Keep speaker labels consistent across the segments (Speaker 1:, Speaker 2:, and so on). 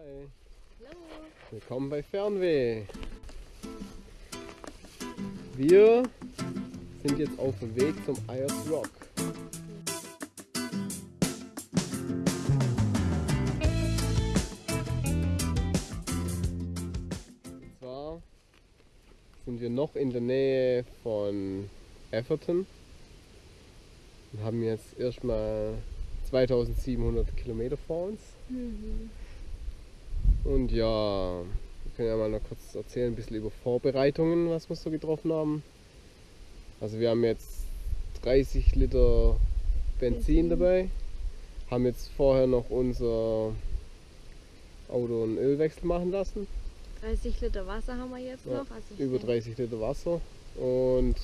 Speaker 1: Hi.
Speaker 2: Hallo.
Speaker 1: Willkommen bei Fernweh. Wir sind jetzt auf dem Weg zum Ayers Rock. Und zwar sind wir noch in der Nähe von Everton und haben jetzt erstmal 2700 Kilometer vor uns.
Speaker 2: Mhm.
Speaker 1: Und ja, wir können ja mal noch kurz erzählen, ein bisschen über Vorbereitungen, was wir so getroffen haben. Also wir haben jetzt 30 Liter Benzin,
Speaker 2: Benzin.
Speaker 1: dabei, haben jetzt vorher noch unser Auto einen Ölwechsel machen lassen,
Speaker 2: 30 Liter Wasser haben wir jetzt
Speaker 1: Ja,
Speaker 2: noch. Also
Speaker 1: über
Speaker 2: denke,
Speaker 1: 30 Liter Wasser und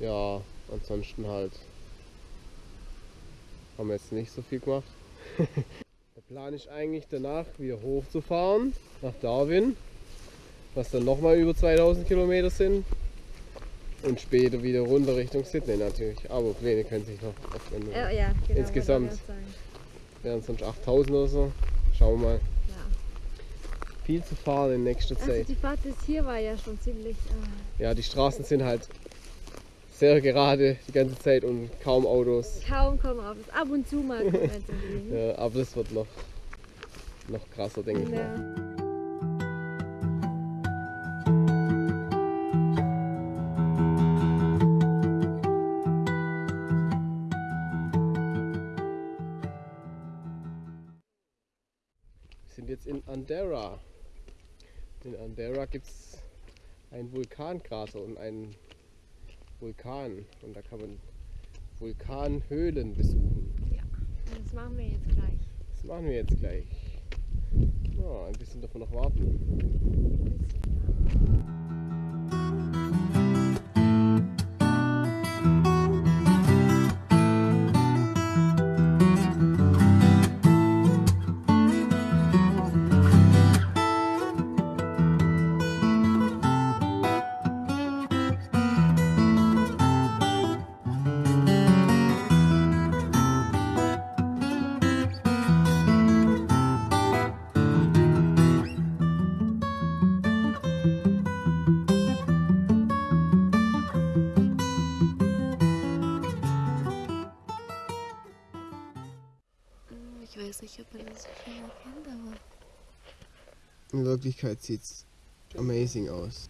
Speaker 1: ja, ansonsten halt haben wir jetzt nicht so viel gemacht. Der Plan ist eigentlich danach wieder hochzufahren nach Darwin, was dann nochmal über 2000 Kilometer sind und später wieder runter Richtung Sydney natürlich. Aber Pläne können sich noch öffnen.
Speaker 2: Äh, ja, genau.
Speaker 1: Insgesamt. Wären sonst 8000 oder so. Schauen wir mal.
Speaker 2: Ja.
Speaker 1: Viel zu fahren in nächster
Speaker 2: Also
Speaker 1: Zeit.
Speaker 2: die Fahrt bis hier war ja schon ziemlich. Äh,
Speaker 1: Ja, die Straßen sind halt sehr gerade die ganze Zeit und kaum Autos.
Speaker 2: kaum kommen auf. Ab und zu mal.
Speaker 1: Ja, aber das wird noch, noch krasser, denke ich mal.
Speaker 2: Ja.
Speaker 1: Wir sind jetzt in Andorra. In Andorra gibt es einen Vulkankrater und einen Vulkan. Und da kann man Vulkanhöhlen besuchen.
Speaker 2: Das machen wir jetzt gleich.
Speaker 1: Das machen wir jetzt gleich. Ja, ein bisschen davon noch warten.
Speaker 3: Man das schon erkennt, aber
Speaker 1: In Wirklichkeit sieht es amazing aus.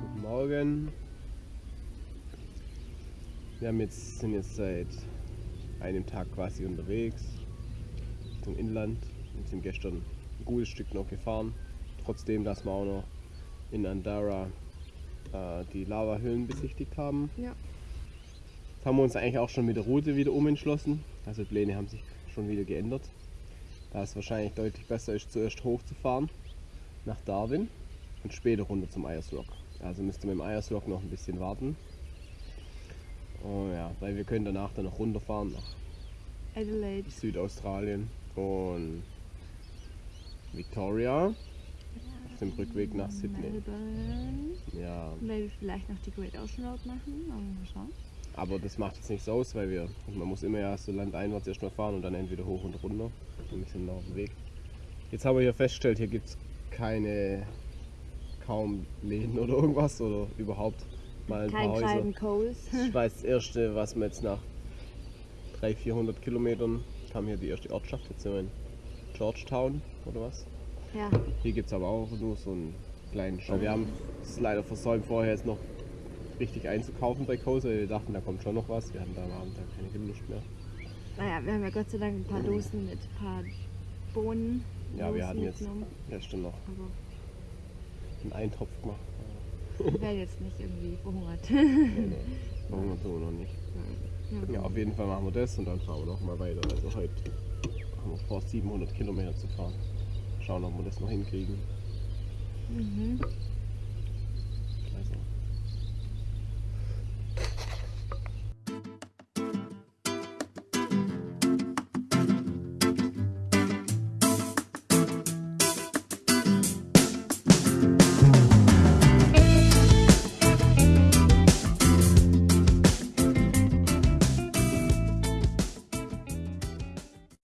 Speaker 1: Guten Morgen. Wir haben jetzt, sind jetzt seit einem Tag quasi unterwegs Richtung Inland und sind gestern ein gutes Stück noch gefahren. Trotzdem, dass wir auch noch in Andorra äh, die Lavahöhlen besichtigt haben.
Speaker 2: Ja.
Speaker 1: Jetzt haben wir uns eigentlich auch schon mit der Route wieder umentschlossen. Also Pläne haben sich schon wieder geändert. Da es wahrscheinlich deutlich besser ist, zuerst hochzufahren nach Darwin und später runter zum Ayers Rock. Also müsste mit dem Ayers Rock noch ein bisschen warten. Oh ja, weil wir können danach dann noch runterfahren nach
Speaker 2: Adelaide.
Speaker 1: Südaustralien und Victoria auf dem Rückweg nach Sydney.
Speaker 2: Melbourne.
Speaker 1: Ja,
Speaker 2: Weil wir vielleicht noch die Great Ocean Road machen. Aber mal schauen.
Speaker 1: aber das macht jetzt nichts aus, weil wir, man muss immer ja so landeinwärts erstmal fahren und dann entweder hoch und runter. Und wir sind noch auf dem Weg. Jetzt haben wir hier festgestellt, hier gibt es keine, kaum Läden oder irgendwas oder überhaupt mal ein
Speaker 2: Kein
Speaker 1: paar Häuser.
Speaker 2: Coles.
Speaker 1: Das war jetzt das erste, was wir jetzt nach 300, 400 Kilometern kam hier die erste Ortschaft, jetzt sind Georgetown oder was.
Speaker 2: ja.
Speaker 1: Hier gibt es aber auch nur so einen kleinen Shop. Wir haben es leider versäumt, vorher jetzt noch richtig einzukaufen bei Kose. weil Wir dachten, da kommt schon noch was. Wir hatten da am Abend dann keine Lust mehr.
Speaker 2: Naja, wir haben ja Gott sei Dank ein paar Dosen mit ein paar Bohnen.
Speaker 1: Ja, wir hatten jetzt gestern noch
Speaker 2: Aber
Speaker 1: einen Eintopf gemacht.
Speaker 2: ich werde jetzt nicht irgendwie verhungert.
Speaker 1: Nee, nee, wir so noch nicht.
Speaker 2: Ja.
Speaker 1: Ja, auf jeden Fall machen wir das und dann fahren wir noch mal weiter. Also heute haben vor, 700 Kilometer zu fahren. Schauen, ob wir das noch hinkriegen.
Speaker 2: Mhm.